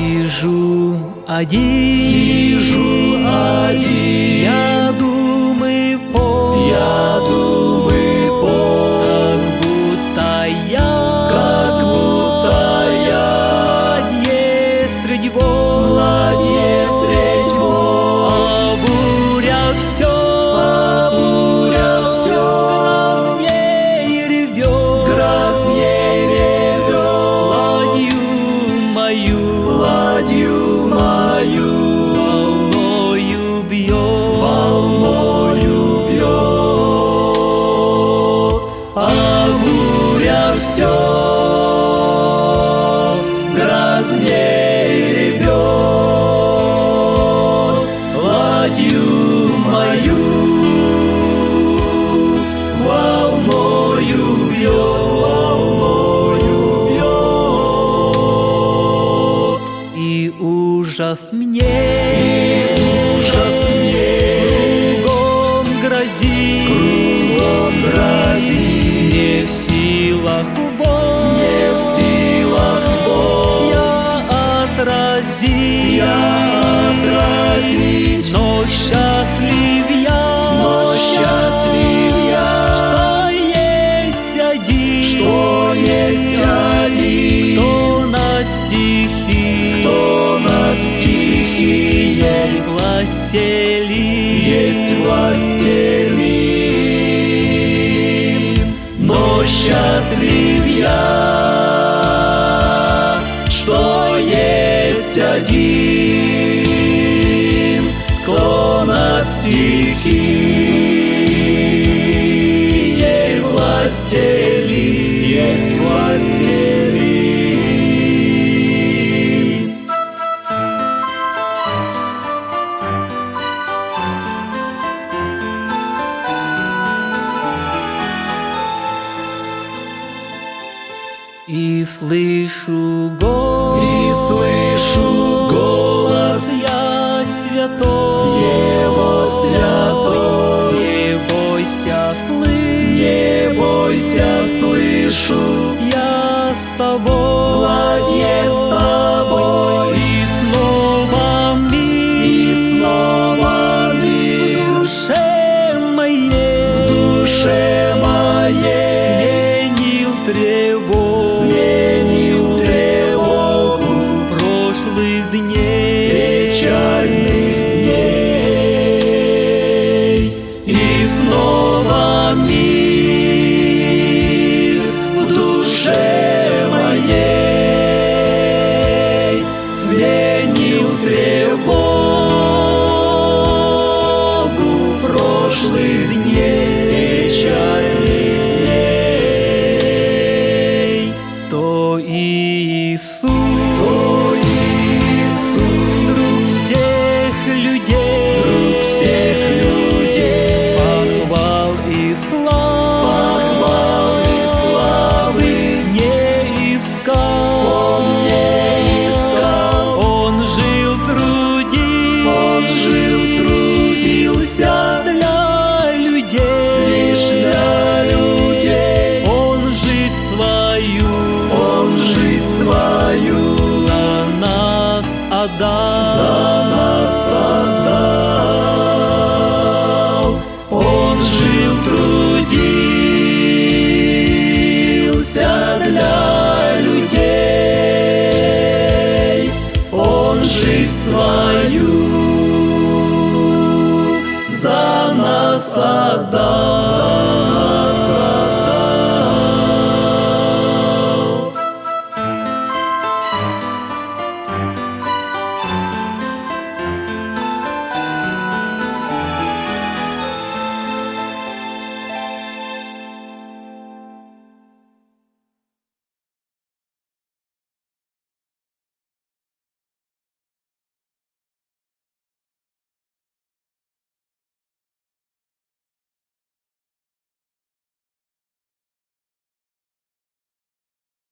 Сижу один, Сижу один, я ужас мне, Ужас мне. Кругом грозит, кругом грозит, не в силах бог, не в силах Бог я отразить, я отразить, но счастлив я, но счастлив я, что есть один, что есть один, кто над стихи, властелин, есть властелин, но счастлив я, что есть один, кто над стихией властелин, есть властелин. И слышу голос, И слышу голос. Я святой, Его святой, не бойся, слышь, не бойся, слышу, я с тобой, отдал. За нас отдал. Он жил, трудился для людей. Он жизнь свою за нас отдал.